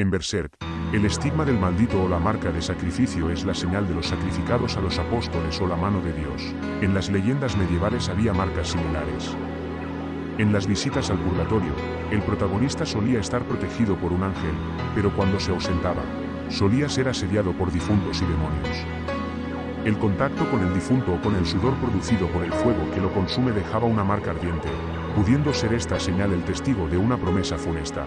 En Berserk, el estigma del maldito o la marca de sacrificio es la señal de los sacrificados a los apóstoles o la mano de Dios. En las leyendas medievales había marcas similares. En las visitas al purgatorio, el protagonista solía estar protegido por un ángel, pero cuando se ausentaba, solía ser asediado por difuntos y demonios. El contacto con el difunto o con el sudor producido por el fuego que lo consume dejaba una marca ardiente, pudiendo ser esta señal el testigo de una promesa funesta.